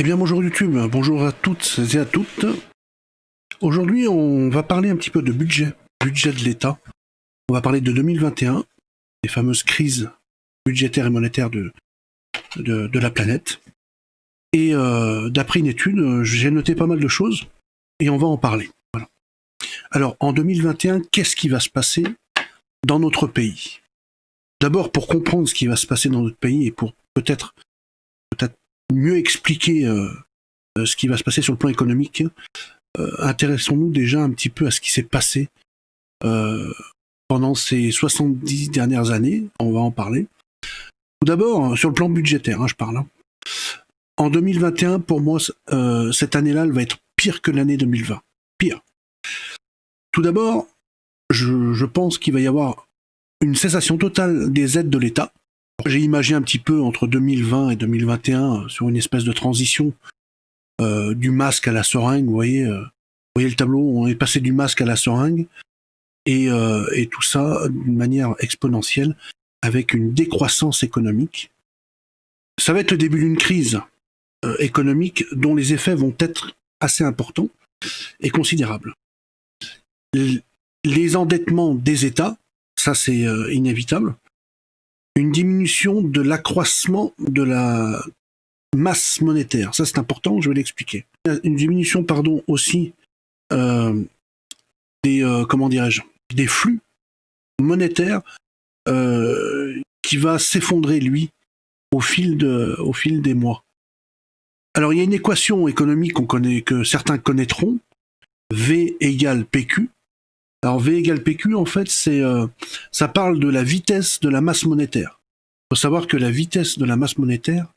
Eh bien bonjour YouTube, bonjour à toutes et à toutes. Aujourd'hui on va parler un petit peu de budget, budget de l'État. On va parler de 2021, des fameuses crises budgétaires et monétaires de, la planète. Et euh, d'après une étude, j'ai noté pas mal de choses et on va en parler. Alors en 2021, qu'est-ce qui va se passer dans notre pays? D'abord pour comprendre ce qui va se passer dans notre pays et pour peut-être mieux expliquer euh, euh, ce qui va se passer sur le plan économique, euh, intéressons-nous déjà un petit peu à ce qui s'est passé pendant ces 70 dernières années. On va en parler. Tout d'abord, sur le plan budgétaire, hein, je parle. Hein. En 2021, pour moi, cette année-là, elle va être pire que l'année 2020. Pire. Tout d'abord, je, je pense qu'il va y avoir une cessation totale des aides de l'État. J'ai imaginé un petit peu entre 2020 et 2021 euh, sur une espèce de transition euh, du masque à la seringue. Vous voyez, euh, voyez le tableau, on est passé du masque à la seringue et, et tout ça d'une manière exponentielle avec une décroissance économique. Ça va être le début d'une crise économique dont les effets vont être assez importants et considérables. Les endettements des États, ça c'est inévitable une diminution de l'accroissement de la masse monétaire. Ça, c'est important, je vais l'expliquer. Une diminution, pardon, aussi euh, des, euh, comment dirais-je, des flux monétaires euh, qui va s'effondrer, lui, au fil, des mois. Alors, il y a une équation économique connaît, que certains connaîtront, V égale PQ, alors V égale PQ, en fait, c'est euh, ça parle de la vitesse de la masse monétaire. Il faut savoir que la vitesse de la masse monétaire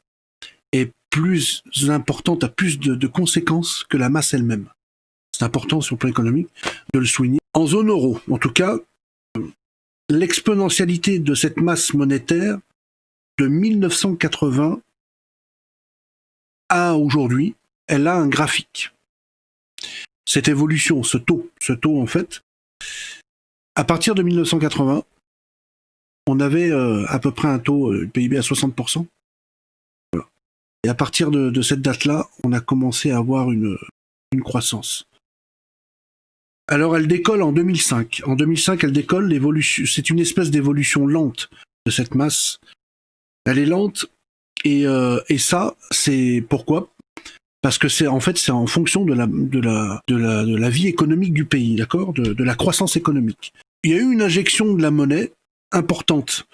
est plus importante, a plus de, conséquences que la masse elle-même. C'est important sur le plan économique de le souligner. En zone euro, en tout cas, l'exponentialité de cette masse monétaire de 1980 à aujourd'hui, elle a un graphique. Cette évolution, ce taux, ce taux en fait, à partir de 1980, on avait euh, à peu près un taux euh, PIB à 60%. Et à partir de, cette date-là, on a commencé à avoir une, croissance. Alors elle décolle en 2005. En 2005, elle décolle, c'est une espèce d'évolution lente de cette masse. Elle est lente, et, euh, et ça, c'est pourquoi? Parce que c'est en fait c'est en fonction de la de la de la de la vie économique du pays, d'accord, de, de la croissance économique. Il y a eu une injection de la monnaie importante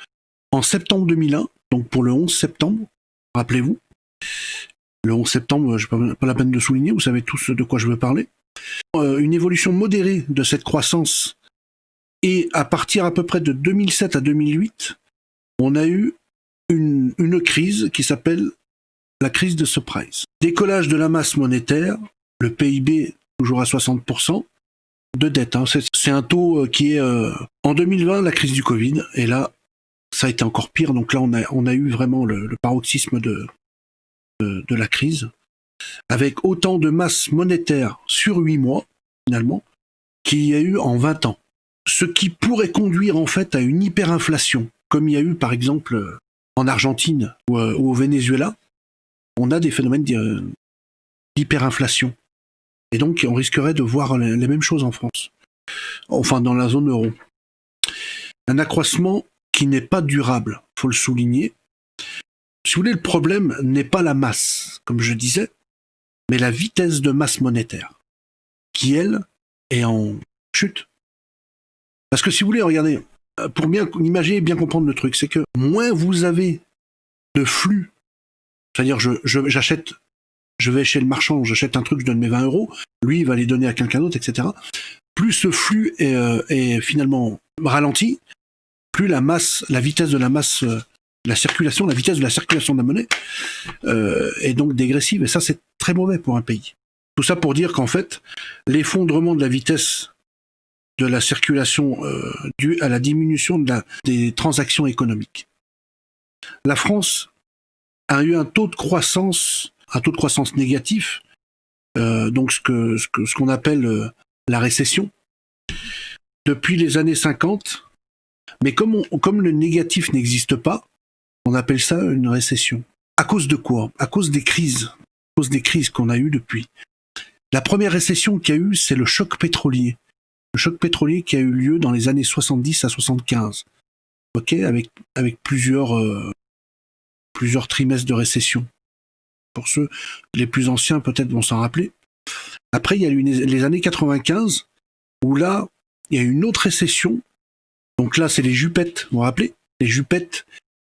en septembre 2001, donc pour le 11 septembre, rappelez-vous. Le 11 septembre, je pas, pas la peine de souligner, vous savez tous de quoi je veux parler. Euh, une évolution modérée de cette croissance et à partir à peu près de 2007 à 2008, on a eu une, une crise qui s'appelle la crise de surprise. Décollage de la masse monétaire, le PIB toujours à 60%, de dette. Hein. C'est un taux euh, qui est... Euh, en 2020, la crise du Covid, et là, ça a été encore pire. Donc là, on a, eu vraiment le, paroxysme de, de, la crise, avec autant de masse monétaire sur 8 mois, finalement, qu'il y a eu en 20 ans. Ce qui pourrait conduire en fait à une hyperinflation, comme il y a eu par exemple en Argentine ou euh, au Venezuela, on a des phénomènes d'hyperinflation. Et donc, on risquerait de voir les mêmes choses en France. Enfin, dans la zone euro. Un accroissement qui n'est pas durable, faut le souligner. Si vous voulez, le problème n'est pas la masse, comme je disais, mais la vitesse de masse monétaire, qui, elle, est en chute. Parce que si vous voulez, regardez, pour bien imaginer et bien comprendre le truc, c'est que moins vous avez de flux c'est-à-dire, je, j'achète, je, vais chez le marchand, j'achète un truc, je donne mes 20 euros, lui, il va les donner à quelqu'un d'autre, etc. Plus ce flux est, euh, finalement ralenti, plus la masse, la vitesse de la masse, euh, la circulation, la vitesse de la circulation de la monnaie euh, est donc dégressive. Et ça, c'est très mauvais pour un pays. Tout ça pour dire qu'en fait, l'effondrement de la vitesse de la circulation due à la diminution de la, des transactions économiques. La France a eu un taux de croissance, un taux de croissance négatif, euh, donc ce que ce qu'on ce qu'on appelle euh, la récession, depuis les années 50. Mais comme, on, comme le négatif n'existe pas, on appelle ça une récession. À cause de quoi? À cause des crises. cause des crises qu'on a eues depuis. La première récession qu'il y a eu, c'est le choc pétrolier. Le choc pétrolier qui a eu lieu dans les années 70 à 75. Ok, avec, avec plusieurs, euh, plusieurs trimestres de récession. Pour ceux les plus anciens, peut-être vont s'en rappeler. Après, il y a les années 95, où là, il y a eu une autre récession. Donc là, c'est les jupettes, vous vous rappelez? Les jupettes,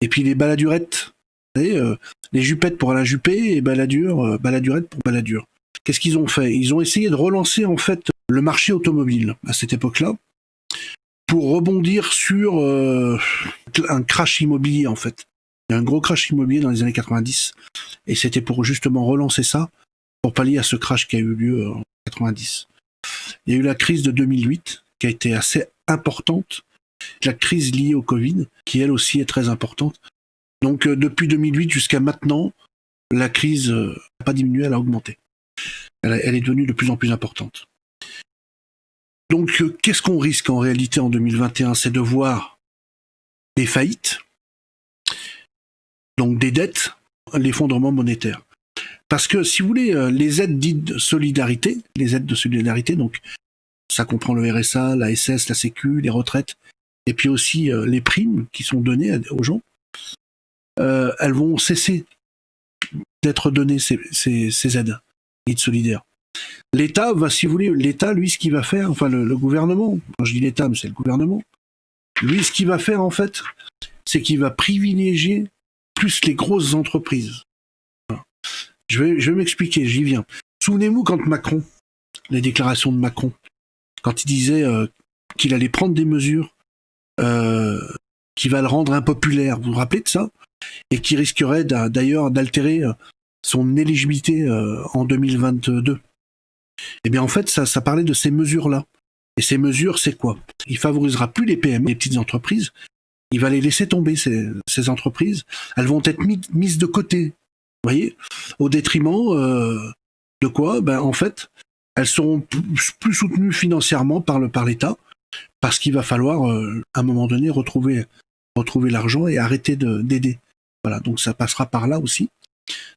et puis les baladurettes. Euh, les jupettes pour la jupée et baladure, euh, pour baladure. Qu'est-ce qu'ils ont fait? Ils ont essayé de relancer en fait le marché automobile à cette époque-là pour rebondir sur euh, un crash immobilier en fait. Il y a un gros crash immobilier dans les années 90 et c'était pour justement relancer ça pour pallier à ce crash qui a eu lieu en 90. Il y a eu la crise de 2008 qui a été assez importante, la crise liée au Covid qui elle aussi est très importante. Donc euh, depuis 2008 jusqu'à maintenant, la crise n'a pas diminué, elle a augmenté elle, est devenue de plus en plus importante. Donc, euh, qu'est-ce qu'on risque en réalité en 2021 C'est de voir des faillites, donc des dettes, l'effondrement monétaire. Parce que, si vous voulez, euh, les aides dites de solidarité, les aides de solidarité, donc ça comprend le RSA, la SS, la Sécu, les retraites, et puis aussi euh, les primes qui sont données aux gens, elles vont cesser d'être données, ces aides solidaire. L'État va, si vous voulez, l'État, lui, ce qu'il va faire, enfin le, gouvernement, quand je dis l'État, mais c'est le gouvernement, lui, ce qu'il va faire, en fait, c'est qu'il va privilégier plus les grosses entreprises. Je vais, m'expliquer, j'y viens. Souvenez-vous quand Macron, les déclarations de Macron, quand il disait euh, qu'il allait prendre des mesures euh, qui va le rendre impopulaire, vous vous rappelez de ça? Et qui risquerait d'ailleurs d'altérer euh, son éligibilité en 2022. Eh bien en fait, ça, ça parlait de ces mesures-là. Et ces mesures, c'est quoi? Il favorisera plus les PME, les petites entreprises. Il va les laisser tomber, ces, entreprises. Elles vont être mises de côté, vous voyez Au détriment euh, de quoi? Ben en fait, elles seront plus, soutenues financièrement par l'État, parce qu'il va falloir, euh, à un moment donné, retrouver retrouver l'argent et arrêter d'aider. Voilà, donc ça passera par là aussi.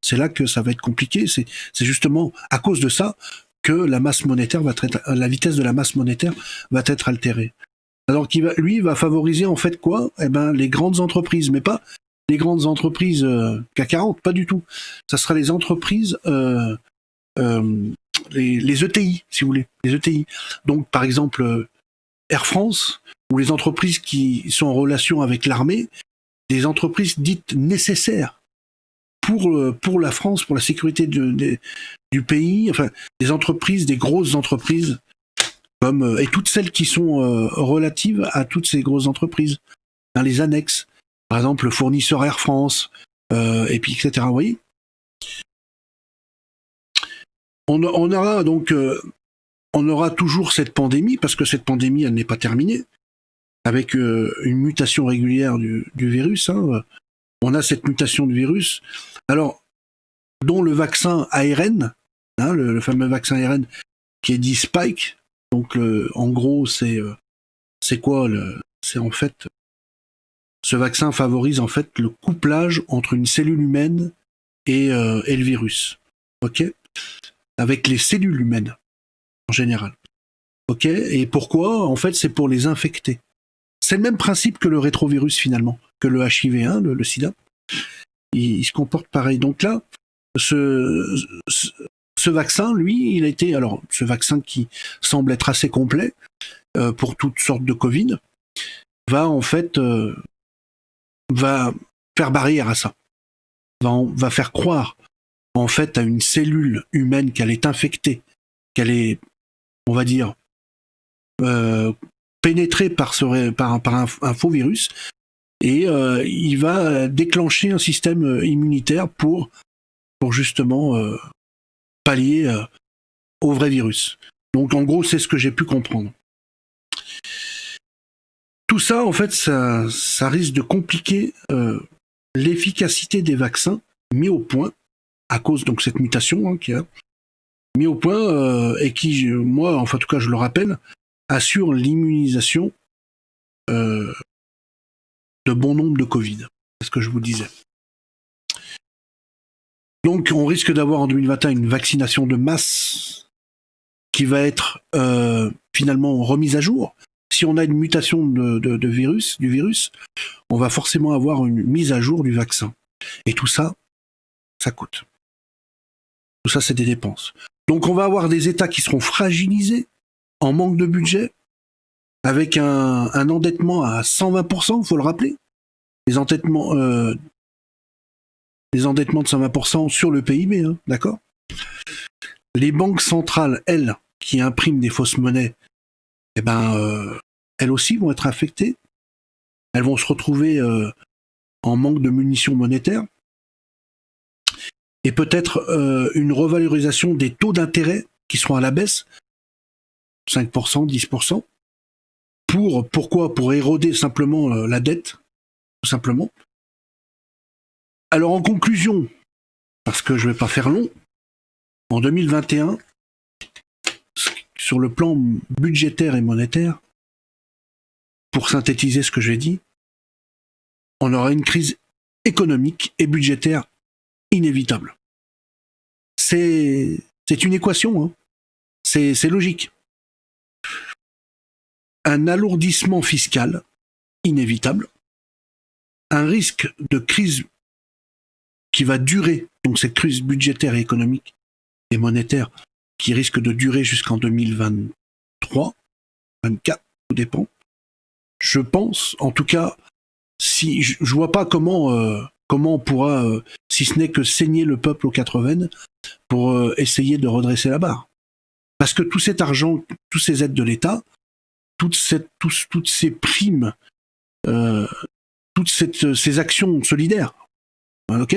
C'est là que ça va être compliqué. C'est justement à cause de ça que la masse monétaire va être, la vitesse de la masse monétaire va être altérée. Alors qu'il va, lui, va favoriser en fait quoi? Eh ben, les grandes entreprises, mais pas les grandes entreprises euh, CAC 40, pas du tout. Ça sera les entreprises, euh, euh, les, les, ETI, si vous voulez, les ETI. Donc, par exemple, euh, Air France ou les entreprises qui sont en relation avec l'armée, des entreprises dites nécessaires pour, pour la France, pour la sécurité du pays, enfin des entreprises, des grosses entreprises, comme euh, et toutes celles qui sont euh, relatives à toutes ces grosses entreprises, dans les annexes, par exemple le fournisseur Air France, et puis etc. Vous voyez on, on, aura donc on aura toujours cette pandémie parce que cette pandémie elle n'est pas terminée avec une mutation régulière du, du virus. Hein, on a cette mutation du virus. Alors, dont le vaccin ARN, hein, le, fameux vaccin ARN qui est dit Spike. Donc, en gros, c'est euh, c'est quoi C'est en fait ce vaccin favorise en fait le couplage entre une cellule humaine et, euh, le virus. Ok? Avec les cellules humaines en général. Ok? Et pourquoi? En fait, c'est pour les infecter. C'est le même principe que le rétrovirus finalement, que le HIV1, le, sida. Il, se comporte pareil. Donc là, ce, vaccin, lui, il a été, alors ce vaccin qui semble être assez complet euh, pour toutes sortes de Covid, va en fait euh, va faire barrière à ça, va, faire croire en fait à une cellule humaine qu'elle est infectée, qu'elle est, on va dire, euh, pénétré par, ce, un, faux virus et il va déclencher un système immunitaire pour, justement pallier au vrai virus. Donc en gros, c'est ce que j'ai pu comprendre. Tout ça, en fait, ça, risque de compliquer l'efficacité des vaccins mis au point à cause donc cette mutation hein, qui a mis au point et qui, moi, enfin en tout cas, je le rappelle, assure l'immunisation euh, de bon nombre de Covid. C'est ce que je vous disais. Donc on risque d'avoir en 2021 une vaccination de masse qui va être euh, finalement remise à jour. Si on a une mutation de, virus, du virus, on va forcément avoir une mise à jour du vaccin. Et tout ça, ça coûte. Tout ça, c'est des dépenses. Donc, on va avoir des États qui seront fragilisés, en manque de budget, avec un, endettement à 120%, il faut le rappeler. Les endettements, euh, les endettements de 120% sur le PIB, hein, d'accord? Les banques centrales, elles, qui impriment des fausses monnaies, eh ben, euh, elles aussi vont être affectées. Elles vont se retrouver euh, en manque de munitions monétaires. Et peut-être euh, une revalorisation des taux d'intérêt qui seront à la baisse, 5%, 10%. Pour, pourquoi? Pour éroder simplement la dette, tout simplement. Alors en conclusion, parce que je ne vais pas faire long, en 2021, sur le plan budgétaire et monétaire, pour synthétiser ce que j'ai dit, on aura une crise économique et budgétaire inévitable. C'est une équation, hein. c'est logique. Un alourdissement fiscal inévitable, un risque de crise qui va durer, donc cette crise budgétaire et économique et monétaire qui risque de durer jusqu'en 2023, 2024, tout dépend. Je pense, en tout cas, si je, vois pas comment euh, comment on pourra, euh, si ce n'est que saigner le peuple aux quatre veines, pour euh, essayer de redresser la barre. Parce que tout cet argent, toutes ces aides de l'État, toutes, toutes ces primes, toutes ces actions solidaires, ok?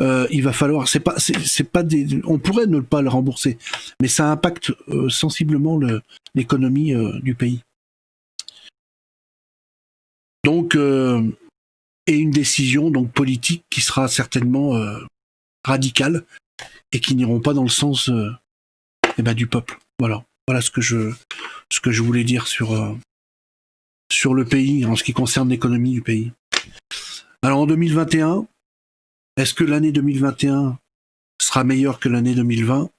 Euh, il va falloir, c'est pas, c'est pas des, on pourrait ne pas le rembourser, mais ça impacte euh, sensiblement l'économie euh, du pays. Donc, et une décision donc politique qui sera certainement radicale et qui n'iront pas dans le sens eh ben, du peuple. Voilà, voilà ce que je, ce que je voulais dire sur sur le pays en ce qui concerne l'économie du pays. Alors en 2021, est-ce que l'année 2021 sera meilleure que l'année 2020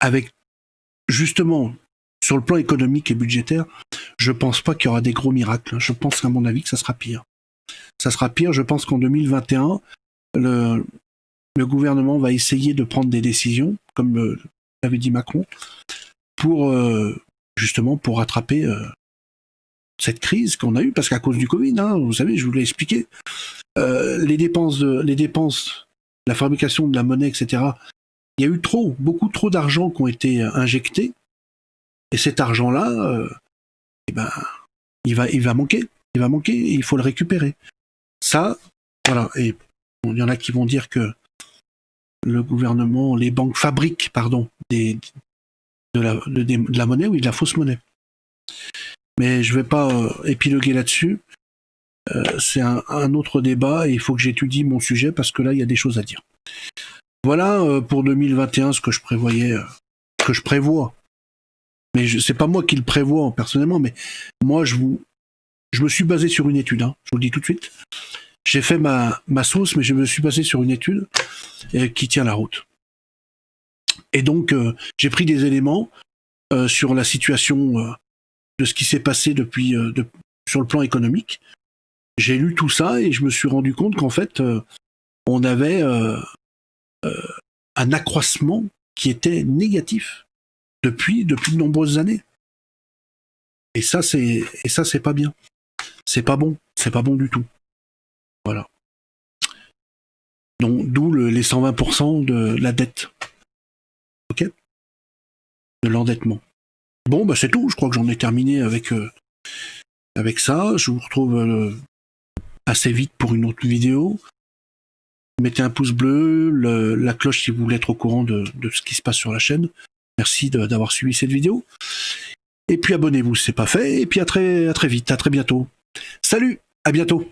Avec justement, sur le plan économique et budgétaire, je pense pas qu'il y aura des gros miracles. Je pense qu'à mon avis que ça sera pire. Ça sera pire. Je pense qu'en 2021, le, le, gouvernement va essayer de prendre des décisions, comme euh, l'avait dit Macron, pour euh, justement pour rattraper euh, cette crise qu'on a eue, parce qu'à cause du Covid, hein, vous savez, je vous l'ai expliqué, euh, les dépenses, la fabrication de la monnaie, etc. Il y a eu trop, beaucoup trop d'argent qui ont été injectés, et cet argent-là, euh, eh ben, il va, manquer, il va manquer, il faut le récupérer. Ça, voilà, et il y en a qui vont dire que le gouvernement, les banques fabriquent, pardon, de, la, de la monnaie, oui, de la fausse monnaie. Mais je vais pas euh, épiloguer là-dessus. Euh, c'est un, autre débat et il faut que j'étudie mon sujet parce que là, il y a des choses à dire. Voilà euh, pour 2021 ce que je prévoyais, que je prévois. Mais c'est pas moi qui le prévois personnellement, mais moi, je vous, je me suis basé sur une étude. Hein, je vous le dis tout de suite. J'ai fait ma, ma sauce, mais je me suis basé sur une étude qui tient la route. Et donc, j'ai pris des éléments sur la situation de ce qui s'est passé depuis euh, sur le plan économique. J'ai lu tout ça et je me suis rendu compte qu'en fait, euh, on avait euh, un accroissement qui était négatif depuis depuis de nombreuses années. Et ça, c'est et ça, c'est pas bien. C'est pas bon. C'est pas bon du tout. Voilà. Donc, d'où les 120% de la dette. Ok? De l'endettement. Bon, bah c'est tout. Je crois que j'en ai terminé avec, euh, avec ça. Je vous retrouve euh, assez vite pour une autre vidéo. Mettez un pouce bleu, la cloche si vous voulez être au courant de, ce qui se passe sur la chaîne. Merci d'avoir suivi cette vidéo. Et puis abonnez-vous si c'est pas fait. Et puis à très vite, à très bientôt. Salut, à bientôt.